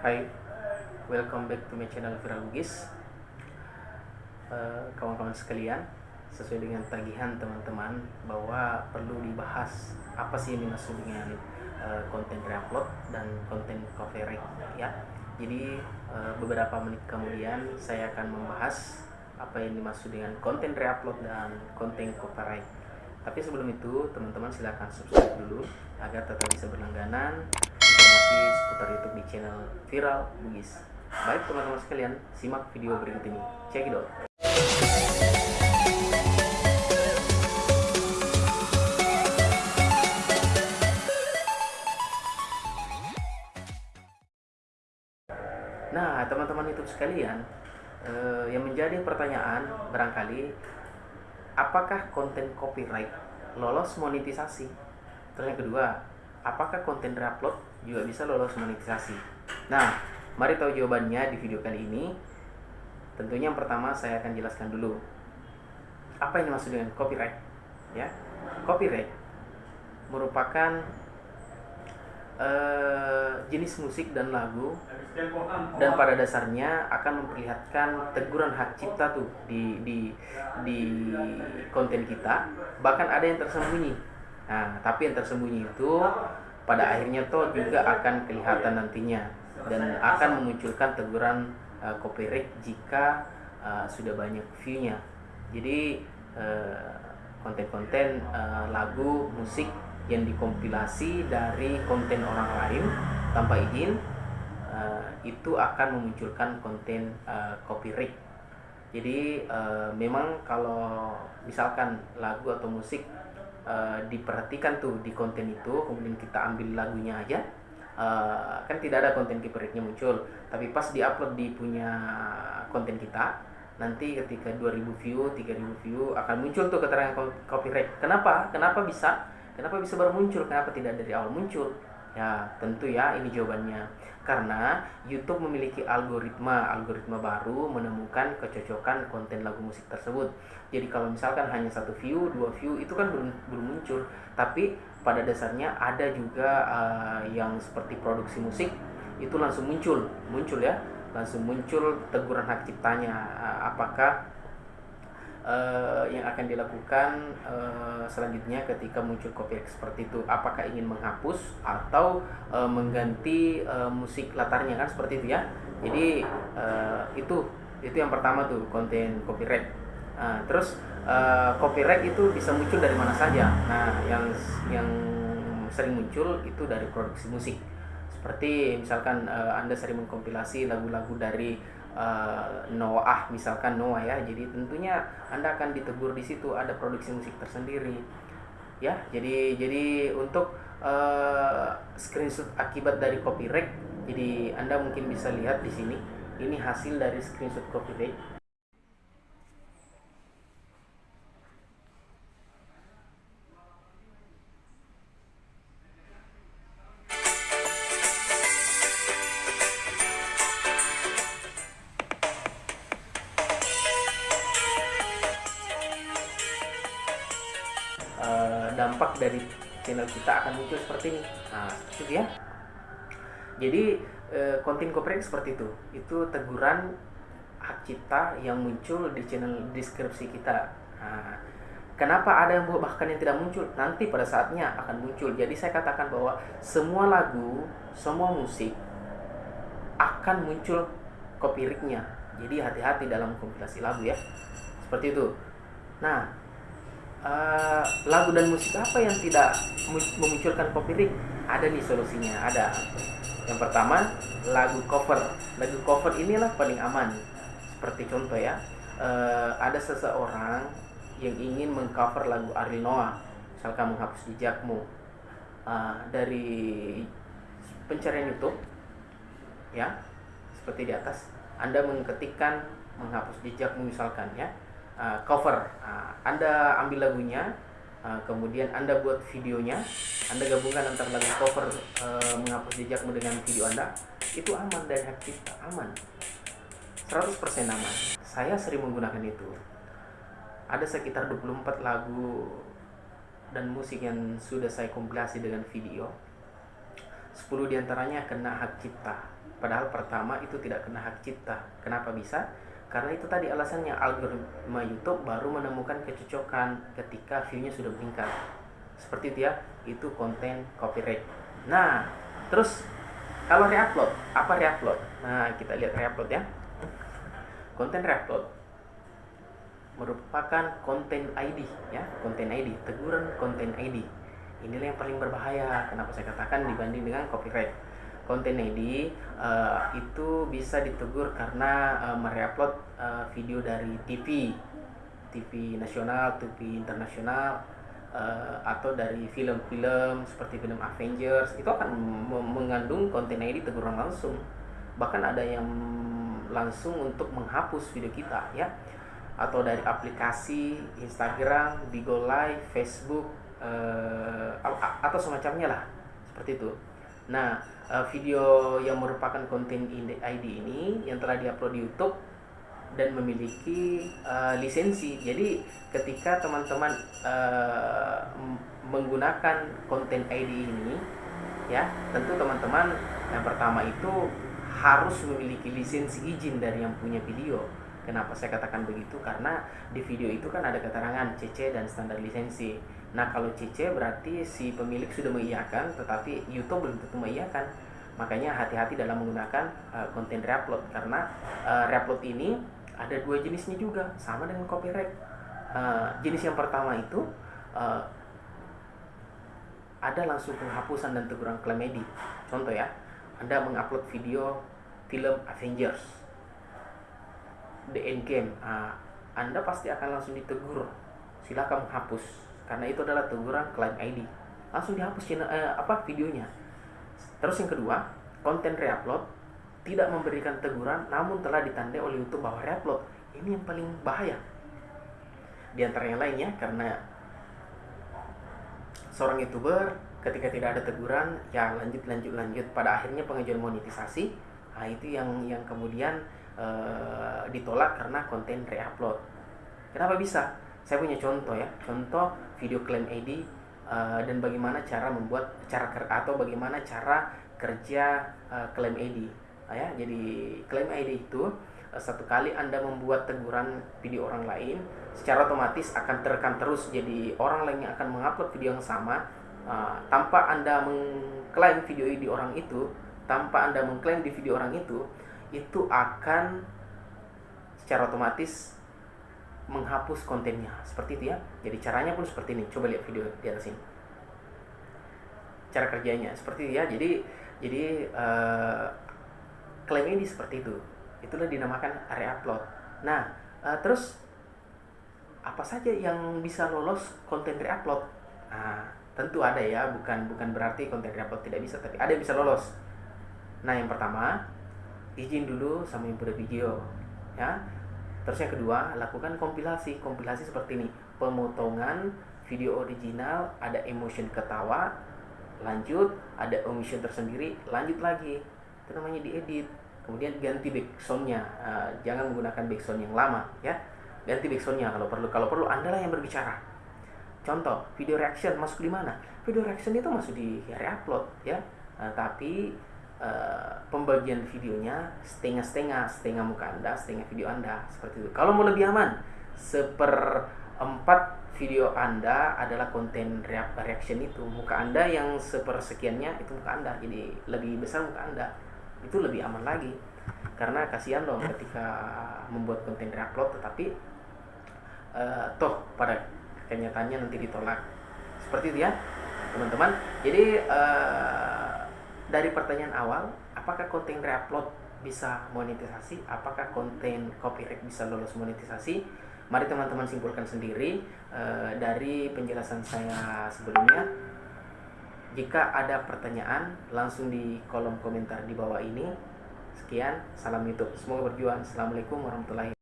Hai, welcome back to my channel Viral Bugis Eh, Kawan-kawan sekalian, sesuai dengan tagihan teman-teman bahwa perlu dibahas apa sih yang dimaksud dengan eh, konten reupload dan konten copyright ya. Jadi eh, beberapa menit kemudian saya akan membahas apa yang dimaksud dengan konten reupload dan konten copyright. Tapi sebelum itu, teman-teman silahkan subscribe dulu agar tetap bisa berlangganan seputar YouTube di channel Viral Bugis. Baik teman-teman sekalian, simak video berikut ini. Check it out. Nah, teman-teman YouTube sekalian, eh, yang menjadi pertanyaan barangkali apakah konten copyright lolos monetisasi? Terus yang kedua, apakah konten reupload juga bisa lolos monetisasi? Nah, mari tahu jawabannya di video kali ini. Tentunya yang pertama saya akan jelaskan dulu apa yang dimaksud dengan copyright. Ya, copyright merupakan eh, jenis musik dan lagu dan pada dasarnya akan memperlihatkan teguran hak cipta tuh di di di konten kita bahkan ada yang tersembunyi nah tapi yang tersembunyi itu pada akhirnya tuh juga akan kelihatan nantinya dan akan memunculkan teguran uh, copyright jika uh, sudah banyak view-nya jadi uh, konten-konten uh, lagu musik yang dikompilasi dari konten orang lain tanpa izin uh, itu akan memunculkan konten uh, copyright. Jadi uh, memang kalau misalkan lagu atau musik uh, diperhatikan tuh di konten itu, kemudian kita ambil lagunya aja, uh, kan tidak ada konten copyrightnya muncul. Tapi pas diupload di punya konten kita, nanti ketika 2000 view, 3000 view akan muncul tuh keterangan copyright. Kenapa? Kenapa bisa? Kenapa bisa baru muncul? Kenapa tidak dari awal muncul? Ya, tentu ya ini jawabannya. Karena YouTube memiliki algoritma, algoritma baru menemukan kecocokan konten lagu musik tersebut. Jadi kalau misalkan hanya satu view, dua view itu kan belum belum muncul. Tapi pada dasarnya ada juga uh, yang seperti produksi musik itu langsung muncul, muncul ya, langsung muncul teguran hak ciptanya. Uh, apakah uh, yang akan dilakukan uh, selanjutnya ketika muncul copyright seperti itu apakah ingin menghapus atau uh, mengganti uh, musik latarnya kan? Seperti itu ya. Jadi uh, itu itu yang pertama tuh konten copyright uh, terus uh, copyright itu bisa muncul dari mana saja. Nah yang yang sering muncul itu dari produksi musik. Seperti misalkan uh, anda sering mengkompilasi lagu-lagu dari uh, Noah misalkan Noah ya. Jadi tentunya anda akan ditegur di situ ada produksi musik tersendiri. Ya jadi jadi untuk uh, screenshot akibat dari copyright jadi anda mungkin bisa lihat di sini ini hasil dari screenshot copyright channel kita akan muncul seperti ini. Nah seperti itu ya. Jadi konten copyright seperti itu. Itu teguran hak cipta yang muncul di channel deskripsi kita. Nah, kenapa ada yang bahkan yang tidak muncul? Nanti pada saatnya akan muncul. Jadi saya katakan bahwa semua lagu semua musik akan muncul copyrightnya. Jadi hati-hati dalam kompilasi lagu ya. Seperti itu. Nah uh, lagu dan musik apa yang tidak memunculkan copyright ada nih solusinya ada. Yang pertama lagu cover. Lagu cover inilah paling aman. Seperti contoh ya uh, ada seseorang yang ingin mengcover lagu Ariel Noah misalkan menghapus jejakmu. Uh, dari pencarian YouTube ya seperti di atas Anda mengetikkan menghapus jejakmu misalkan ya uh, cover. Uh, anda ambil lagunya, uh, kemudian Anda buat videonya, Anda gabungkan antara lagu cover uh, menghapus jejakmu dengan video Anda, itu aman dari hak cipta, aman. 100% aman. Saya sering menggunakan itu. Ada sekitar 24 lagu dan musik yang sudah saya kompilasi dengan video. 10 di antaranya kena hak cipta padahal pertama itu tidak kena hak cipta kenapa bisa karena itu tadi alasannya algoritma YouTube baru menemukan kecocokan ketika view-nya sudah meningkat. Seperti itu ya itu konten copyright. Nah terus kalau reupload apa reupload? Nah kita lihat reupload ya. Konten reupload merupakan konten ID ya konten ID teguran konten ID inilah yang paling berbahaya kenapa saya katakan dibanding dengan copyright konten ID uh, itu bisa ditegur karena uh, mereupload uh, video dari TV TV nasional, TV internasional uh, atau dari film-film seperti film Avengers. Itu akan mengandung konten ID teguran langsung. Bahkan ada yang langsung untuk menghapus video kita ya. Atau dari aplikasi Instagram, Bigo Live, Facebook uh, atau semacamnya lah. Seperti itu. Nah uh, video yang merupakan konten ID ini yang telah diupload di YouTube dan memiliki uh, lisensi. Jadi ketika teman-teman uh, menggunakan konten ID ini, ya tentu teman-teman yang pertama itu harus memiliki lisensi izin dari yang punya video. Kenapa saya katakan begitu? Karena di video itu kan ada keterangan CC dan standar lisensi. Nah kalau CC berarti si pemilik sudah mengiyakan, tetapi YouTube belum tentu mengiyakan. Makanya hati-hati dalam menggunakan uh, konten reupload. Karena uh, reupload ini ada dua jenisnya juga sama dengan copyright. Uh, jenis yang pertama itu uh, ada langsung penghapusan dan teguran klaim edit. Contoh ya anda mengupload video film Avengers The Endgame. Uh, anda pasti akan langsung ditegur. Silakan menghapus karena itu adalah teguran klaim ID langsung dihapus channel, uh, apa videonya. Terus yang kedua konten reupload tidak memberikan teguran namun telah ditandai oleh YouTube bahwa reupload. Ini yang paling bahaya. Di antara yang lainnya karena seorang youtuber ketika tidak ada teguran ya lanjut lanjut lanjut. Pada akhirnya pengajuan monetisasi. Nah itu yang yang kemudian uh, ditolak karena konten reupload. Kenapa bisa saya punya contoh ya contoh video klaim ID uh, dan bagaimana cara membuat cara atau bagaimana cara kerja uh, ID Nah, ya jadi klaim ID itu eh, satu kali anda membuat teguran video orang lain secara otomatis akan terekam terus. Jadi orang lain yang akan mengupload video yang sama uh, tanpa anda mengklaim video di orang itu tanpa anda mengklaim di video orang itu itu akan secara otomatis menghapus kontennya. Seperti itu ya. Jadi caranya pun seperti ini. Coba lihat video di atas ini. Cara kerjanya. Seperti itu ya. Jadi jadi uh, klaim ini seperti itu. Itulah dinamakan area upload. Nah uh, terus apa saja yang bisa lolos konten reupload nah tentu ada ya. Bukan bukan berarti konten reupload tidak bisa tapi ada yang bisa lolos. Nah yang pertama izin dulu sama yang punya video ya terus yang kedua lakukan kompilasi. Kompilasi seperti ini. Pemotongan video original ada emotion ketawa lanjut ada emotion tersendiri lanjut lagi. Itu namanya diedit. Kemudian ganti backsoundnya. Uh, jangan menggunakan backsound yang lama ya. Ganti backsoundnya kalau perlu. Kalau perlu anda lah yang berbicara. Contoh video reaction masuk di mana? Video reaction itu masuk di reupload ya. Uh, tapi uh, pembagian videonya setengah-setengah setengah muka anda setengah video anda seperti itu. Kalau mau lebih aman seperempat video anda adalah konten reaction itu. Muka anda yang sepersekiannya itu muka anda. Jadi lebih besar muka anda itu lebih aman lagi. Karena kasihan dong ketika membuat konten upload tetapi uh, toh pada kenyataannya nanti ditolak. Seperti itu ya teman-teman. Jadi uh, dari pertanyaan awal apakah konten reupload bisa monetisasi apakah konten copyright bisa lolos monetisasi mari teman-teman simpulkan sendiri uh, dari penjelasan saya sebelumnya jika ada pertanyaan, langsung di kolom komentar di bawah ini. Sekian, salam YouTube. Semoga berjuang. Assalamualaikum warahmatullahi.